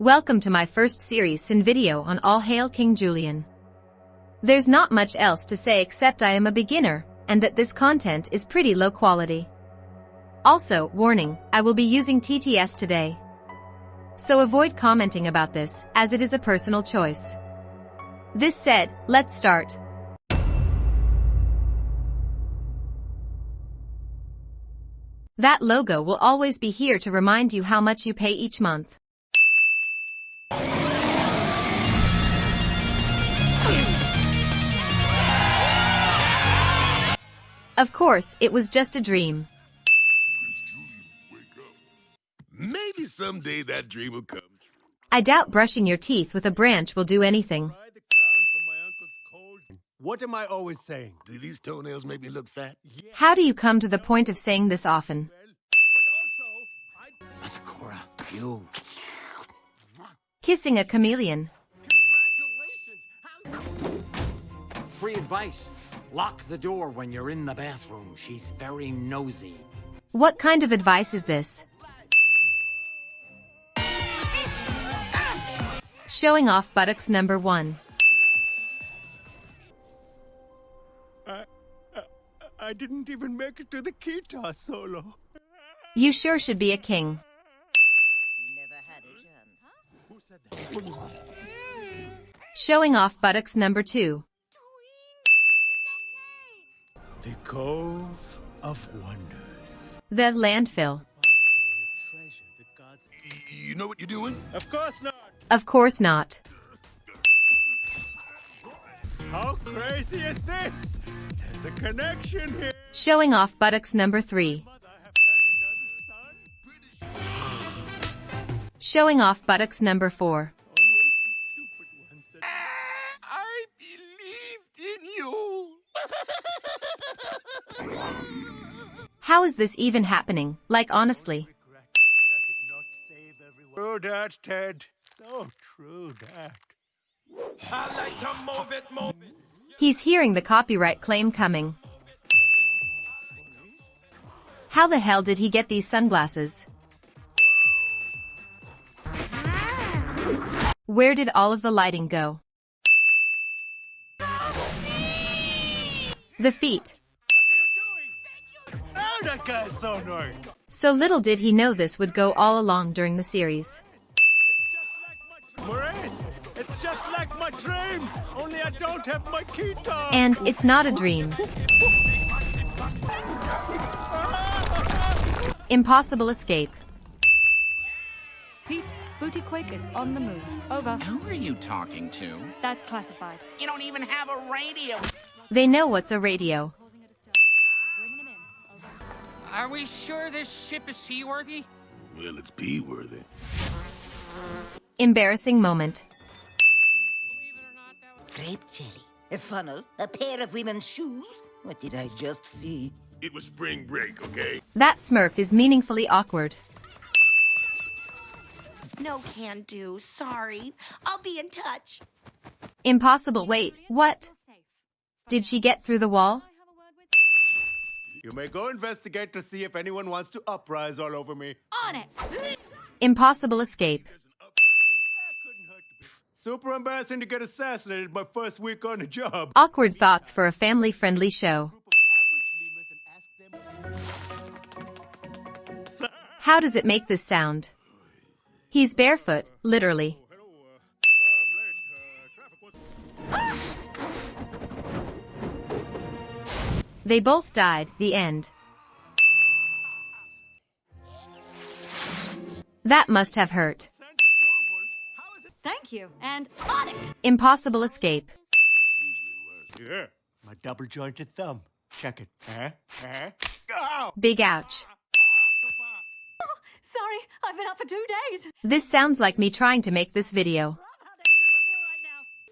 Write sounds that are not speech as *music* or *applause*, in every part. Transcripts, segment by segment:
Welcome to my first series in video on All Hail King Julien. There's not much else to say except I am a beginner, and that this content is pretty low quality. Also, warning, I will be using TTS today. So avoid commenting about this, as it is a personal choice. This said, let's start. That logo will always be here to remind you how much you pay each month. Of course, it was just a dream. Maybe someday that dream will come true. I doubt brushing your teeth with a branch will do anything. Buy the crown for my uncle's cold. What am I always saying? Do these toenails make me look fat? How do you come to the point of saying this often? Well, but also, I... Masikura, you. Kissing a chameleon. Congratulations! How's... Free advice. Lock the door when you're in the bathroom. She's very nosy. What kind of advice is this? Showing off buttocks number one. I didn't even make it to the guitar solo. You sure should be a king. Who said that? Showing off buttocks number two. The Cove of Wonders. The landfill. Repository of treasure that gods... Y- You know what you're doing? Of course not! Of course not. How crazy is this? There's a connection here! Showing off buttocks number three. Mother, have had another son? Showing off buttocks number four. How is this even happening? Like honestly. regret that I did not save everyone. True that, Ted. So true that. He's hearing the copyright claim coming. How the hell did he get these sunglasses? Where did all of the lighting go? The feet. So little did he know this would go all along during the series. It's just like my Maurice, it's just like my dream. Only I don't have my guitar. And it's not a dream. Impossible escape. Pete, Booty Quake is on the move. Over. Who are you talking to? That's classified. You don't even have a radio. They know what's a radio. Are we sure this ship is seaworthy? Well, it's B worthy. Embarrassing moment. Believe it or not, that was... Grape jelly, a funnel, a pair of women's shoes. What did I just see? It was spring break, okay? That smirk is meaningfully awkward. No can do. Sorry. I'll be in touch. Impossible wait, what? Did she get through the wall? You may go investigate to see if anyone wants to uprise all over me. On it! Impossible escape. That couldn't hurt to be. Super embarrassing to get assassinated my first week on the job. Awkward thoughts for a family-friendly show. Group of average lemurs and ask them. How does it make this sound? He's barefoot, literally. They both died, the end. That must have hurt. Sense approval. It? Thank you. And on it! Impossible escape. Yeah, my double jointed thumb. Check it. Huh? Huh? Ow! Big ouch. *laughs* Sorry, I've been up for two days. This sounds like me trying to make this video. Love how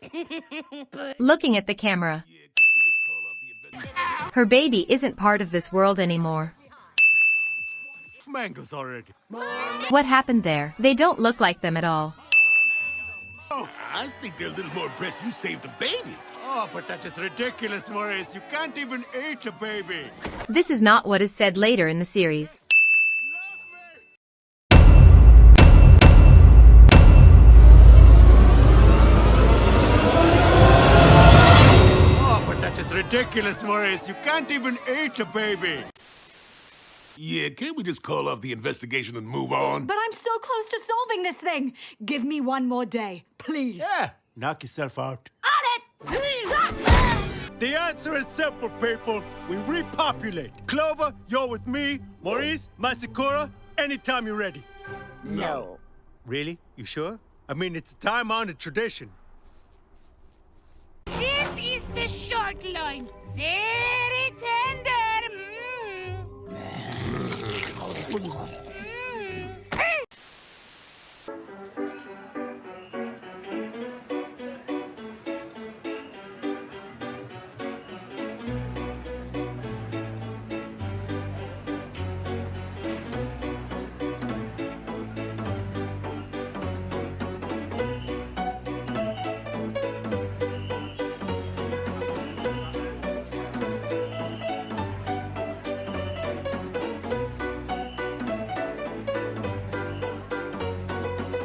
dangerous I feel right. Looking at the camera. Her baby isn't part of this world anymore. Mangoes already. What happened there? They don't look like them at all. Oh, I think they're a little more impressed you saved a baby. Oh, but that is ridiculous, Maurice. You can't even eat a baby. This is not what is said later in the series. Ridiculous, Maurice. You can't even eat a baby. Yeah, can't we just call off the investigation and move on? But I'm so close to solving this thing. Give me one more day, please. Yeah, knock yourself out. On it! Please! Ah! The answer is simple, people. We repopulate. Clover, you're with me. Maurice, Masikura, anytime you're ready. No. Really? You sure? I mean, it's a time-honored tradition. Is the short line. Very tender. Mm. *laughs*